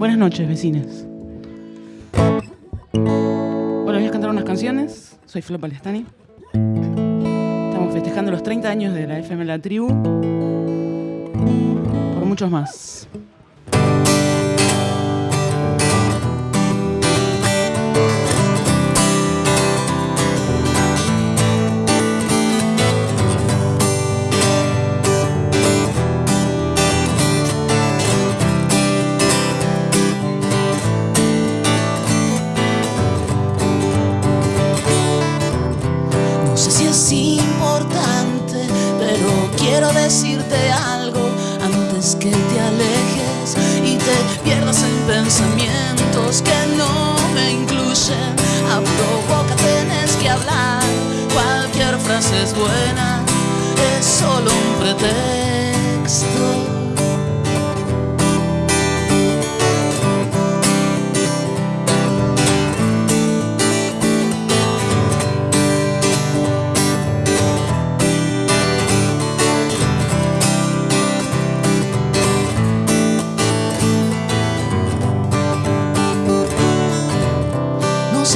Buenas noches, vecinos. Hola, voy a cantar unas canciones. Soy Flop Palestani. Estamos festejando los 30 años de la FM La Tribu. Por muchos más. Quiero decirte algo antes que te alejes y te pierdas en pensamientos que no me incluyen. Abro boca, tienes que hablar, cualquier frase es buena, es solo un pretexto.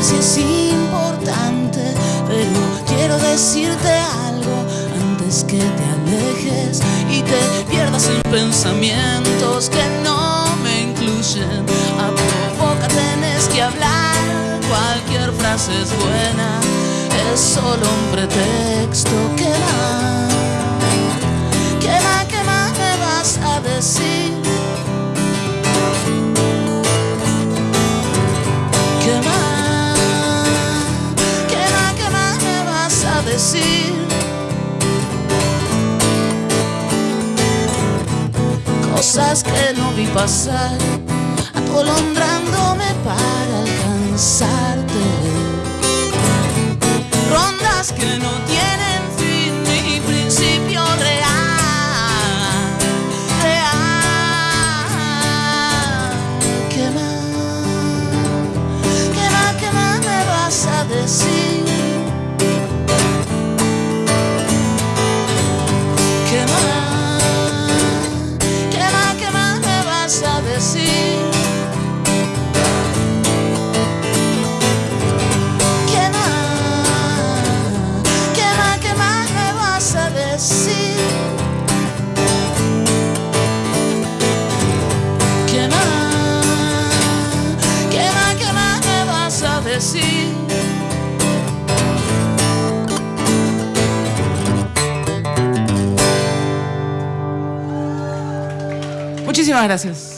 Si es importante, pero quiero decirte algo antes que te alejes y te pierdas en pensamientos que no me incluyen. Abro boca, tenés que hablar, cualquier frase es buena, es solo un pretexto que va. Cosas que no vi pasar, atolondrándome para alcanzarte. Muchísimas gracias.